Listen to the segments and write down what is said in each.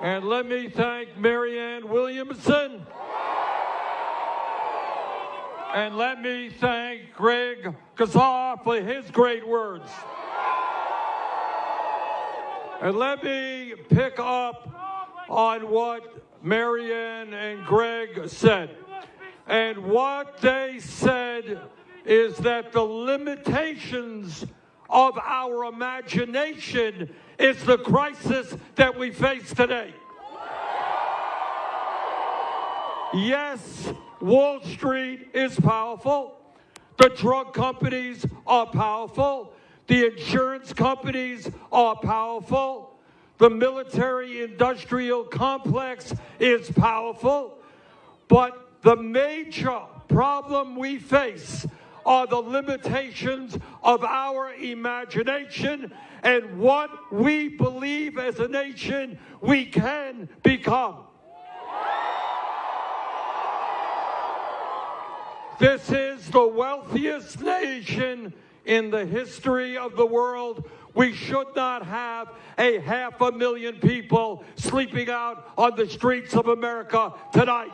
And let me thank Marianne Williamson. And let me thank Greg Casar for his great words. And let me pick up on what Marianne and Greg said. And what they said is that the limitations of our imagination is the crisis that we face today. Yes, Wall Street is powerful. The drug companies are powerful. The insurance companies are powerful. The military industrial complex is powerful. But the major problem we face are the limitations of our imagination and what we believe as a nation we can become. This is the wealthiest nation in the history of the world. We should not have a half a million people sleeping out on the streets of America tonight.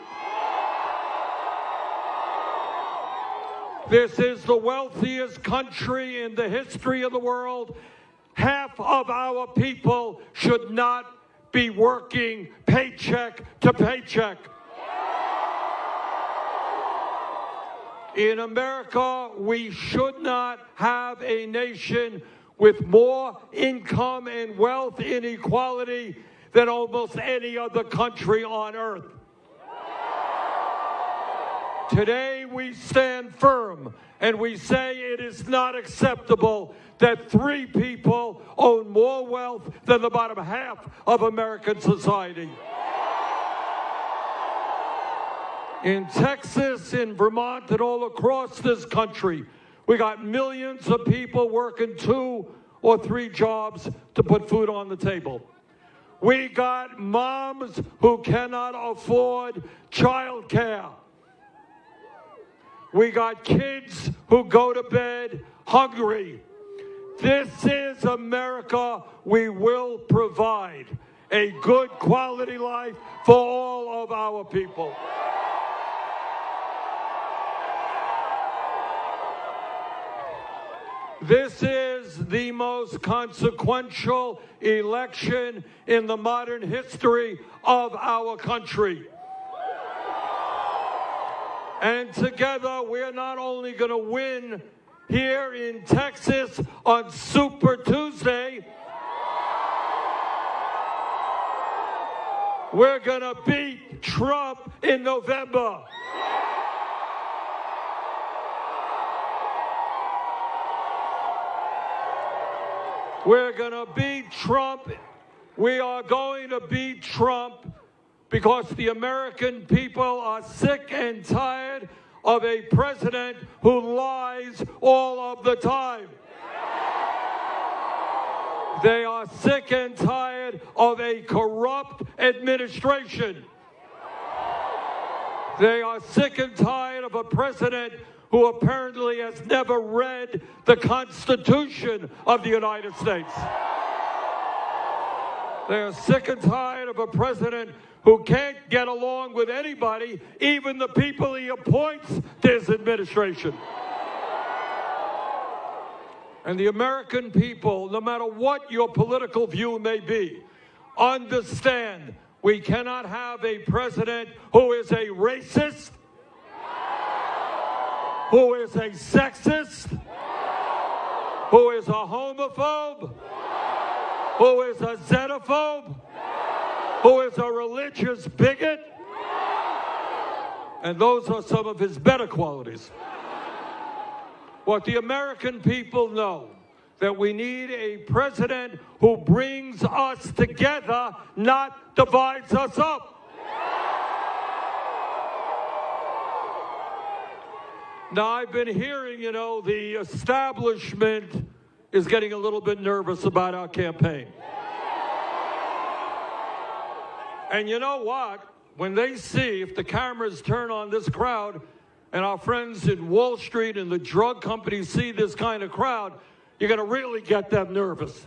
This is the wealthiest country in the history of the world. Half of our people should not be working paycheck to paycheck. In America, we should not have a nation with more income and wealth inequality than almost any other country on earth. Today we stand firm and we say it is not acceptable that three people own more wealth than the bottom half of American society. In Texas, in Vermont, and all across this country, we got millions of people working two or three jobs to put food on the table. We got moms who cannot afford child care. We got kids who go to bed hungry. This is America. We will provide a good quality life for all of our people. This is the most consequential election in the modern history of our country. And together, we're not only going to win here in Texas on Super Tuesday, we're going to beat Trump in November. We're going to beat Trump. We are going to beat Trump because the American people are sick and tired of a president who lies all of the time. They are sick and tired of a corrupt administration. They are sick and tired of a president who apparently has never read the Constitution of the United States. They are sick and tired of a president who can't get along with anybody, even the people he appoints to his administration. And the American people, no matter what your political view may be, understand we cannot have a president who is a racist, who is a sexist, who is a homophobe, who is a xenophobe, who is a religious bigot. And those are some of his better qualities. What the American people know that we need a president who brings us together, not divides us up. Now, I've been hearing, you know, the establishment is getting a little bit nervous about our campaign. And you know what? When they see, if the cameras turn on this crowd, and our friends in Wall Street and the drug companies see this kind of crowd, you're going to really get them nervous.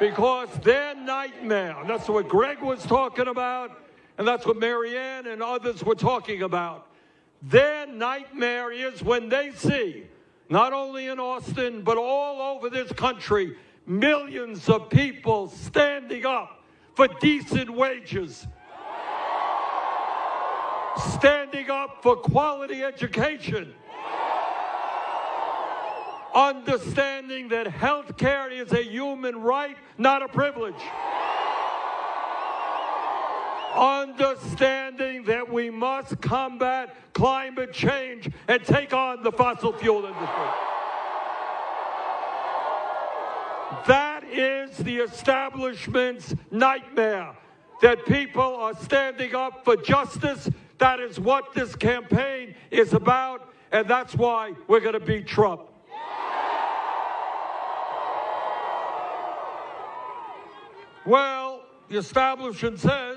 Because their nightmare, and that's what Greg was talking about, and that's what Marianne and others were talking about. Their nightmare is when they see, not only in Austin, but all over this country, millions of people standing up for decent wages, standing up for quality education, understanding that health care is a human right, not a privilege. Understanding that we must combat climate change and take on the fossil fuel industry. That is the establishment's nightmare. That people are standing up for justice. That is what this campaign is about, and that's why we're going to beat Trump. Well, the establishment says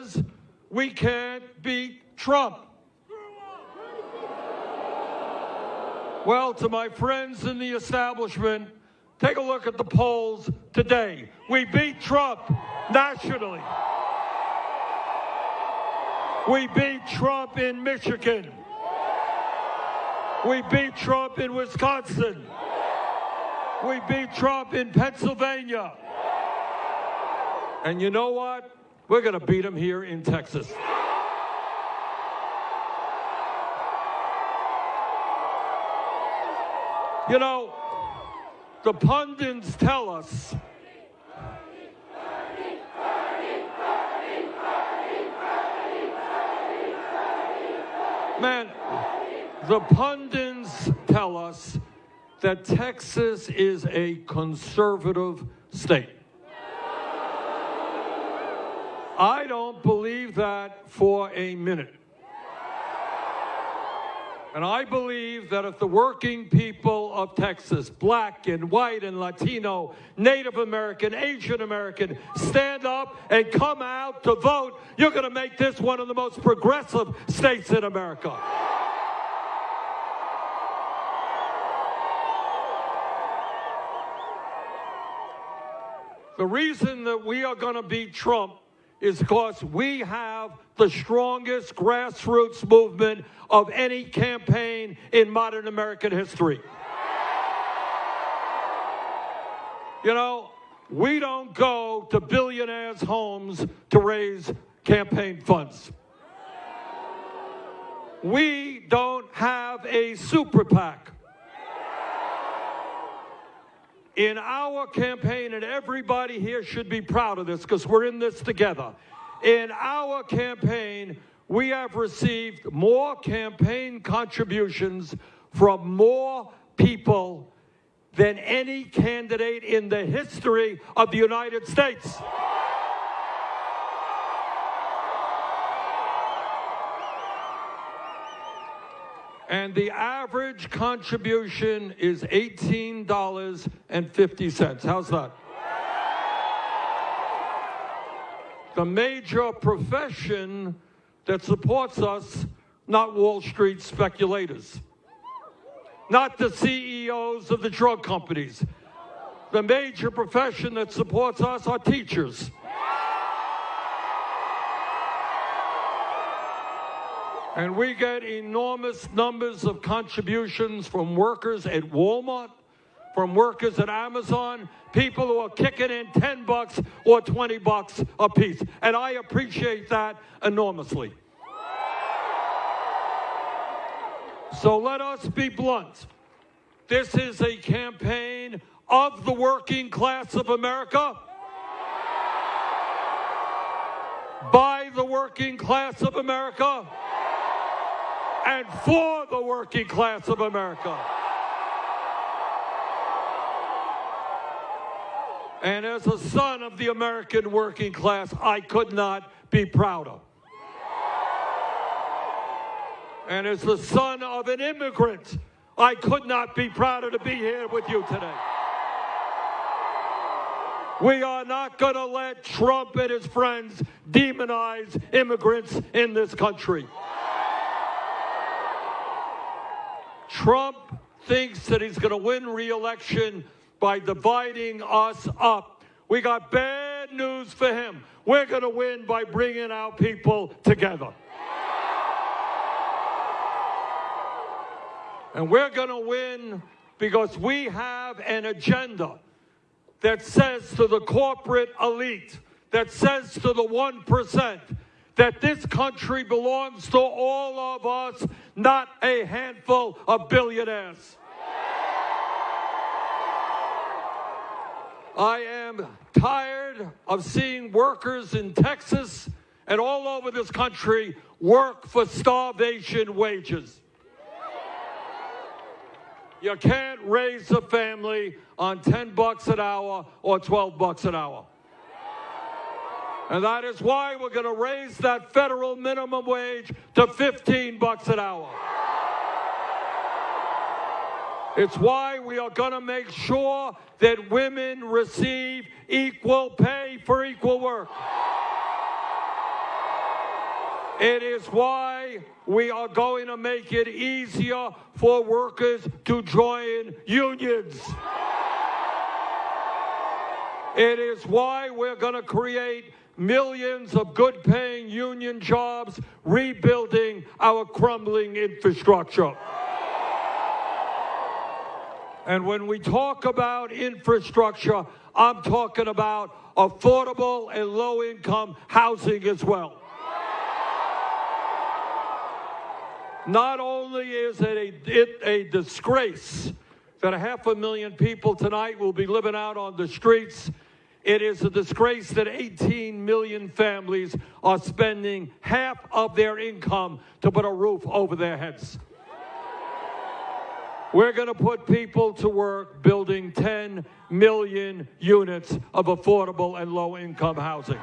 we can't beat Trump. Well, to my friends in the establishment, take a look at the polls today. We beat Trump nationally. We beat Trump in Michigan. We beat Trump in Wisconsin. We beat Trump in Pennsylvania. And you know what? We're going to beat him here in Texas. You know, the pundits tell us Man, the pundits tell us that Texas is a conservative state. I don't believe that for a minute. And I believe that if the working people of Texas, black and white and Latino, Native American, Asian American, stand up and come out to vote, you're going to make this one of the most progressive states in America. The reason that we are going to beat Trump is because we have the strongest grassroots movement of any campaign in modern American history. You know, we don't go to billionaires' homes to raise campaign funds. We don't have a super PAC. In our campaign, and everybody here should be proud of this because we're in this together. In our campaign, we have received more campaign contributions from more people than any candidate in the history of the United States. And the average contribution is $18.50. How's that? The major profession that supports us, not Wall Street speculators, not the CEOs of the drug companies. The major profession that supports us are teachers. And we get enormous numbers of contributions from workers at Walmart, from workers at Amazon, people who are kicking in 10 bucks or 20 bucks a piece. And I appreciate that enormously. So let us be blunt. This is a campaign of the working class of America, by the working class of America and for the working class of America. And as a son of the American working class, I could not be prouder. And as the son of an immigrant, I could not be prouder to be here with you today. We are not going to let Trump and his friends demonize immigrants in this country. Trump thinks that he's going to win re-election by dividing us up. We got bad news for him. We're going to win by bringing our people together. And we're going to win because we have an agenda that says to the corporate elite, that says to the 1%, that this country belongs to all of us, not a handful of billionaires. I am tired of seeing workers in Texas and all over this country work for starvation wages. You can't raise a family on 10 bucks an hour or 12 bucks an hour. And that is why we're going to raise that federal minimum wage to 15 bucks an hour. It's why we are going to make sure that women receive equal pay for equal work. It is why we are going to make it easier for workers to join unions. It is why we're going to create millions of good paying union jobs, rebuilding our crumbling infrastructure. And when we talk about infrastructure, I'm talking about affordable and low income housing as well. Not only is it a, it a disgrace that a half a million people tonight will be living out on the streets, it is a disgrace that 18 million families are spending half of their income to put a roof over their heads. We're going to put people to work building 10 million units of affordable and low income housing.